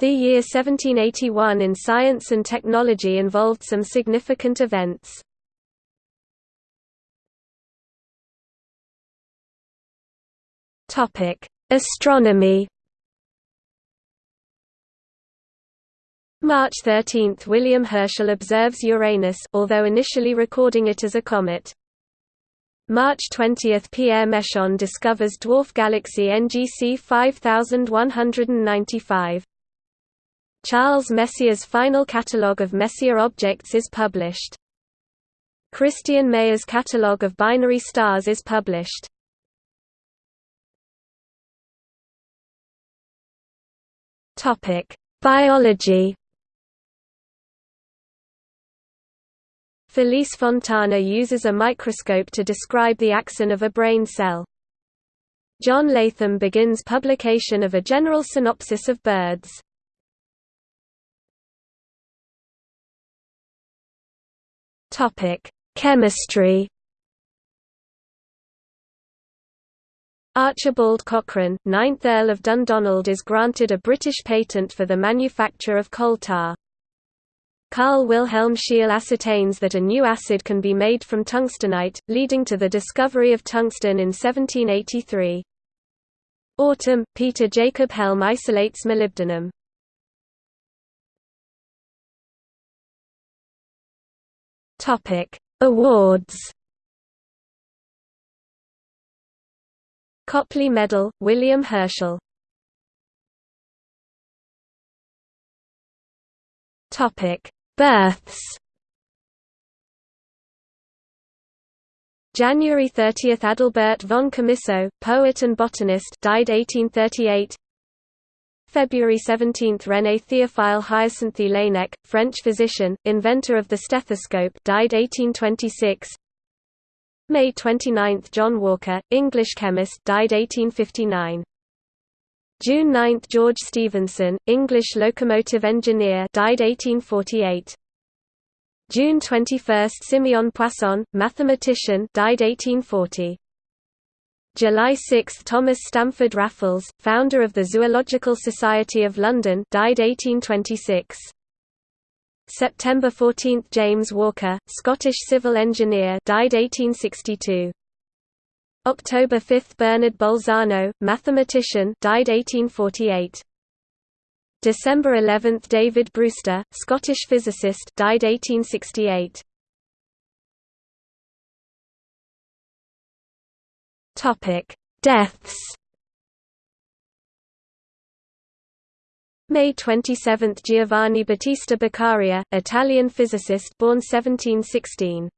The year 1781 in science and technology involved some significant events. Astronomy March 13 – William Herschel observes Uranus although initially recording it as a comet. March 20 – Pierre Méchain discovers dwarf galaxy NGC 5195. Charles Messier's final catalogue of Messier objects is published. Christian Mayer's catalogue of binary stars is published. Biology Felice Fontana uses a microscope to describe the axon of a brain cell. John Latham begins publication of a general synopsis of birds. Topic: Chemistry. Archibald Cochrane, 9th Earl of Dundonald is granted a British patent for the manufacture of coal tar. Carl Wilhelm Scheele ascertains that a new acid can be made from tungstenite, leading to the discovery of tungsten in 1783. Autumn, Peter Jacob Hjelm isolates molybdenum. Topic: Awards. Copley Medal, William Herschel. Topic: Births January 30 – Adalbert von Chamisso, poet and botanist died 1838 February 17 – René Théophile Hyacinthe Laennec, French physician, inventor of the stethoscope died 1826 May 29 – John Walker, English chemist died 1859 June 9 – George Stephenson, English locomotive engineer died 1848. June 21 – Simeon Poisson, mathematician died 1840. July 6 – Thomas Stamford Raffles, founder of the Zoological Society of London died 1826. September 14 – James Walker, Scottish civil engineer died 1862. October 5 – Bernard Bolzano, mathematician died 1848. December 11 – David Brewster, Scottish physicist died 1868. Topic: Deaths. May 27 – Giovanni Battista Beccaria, Italian physicist born 1716.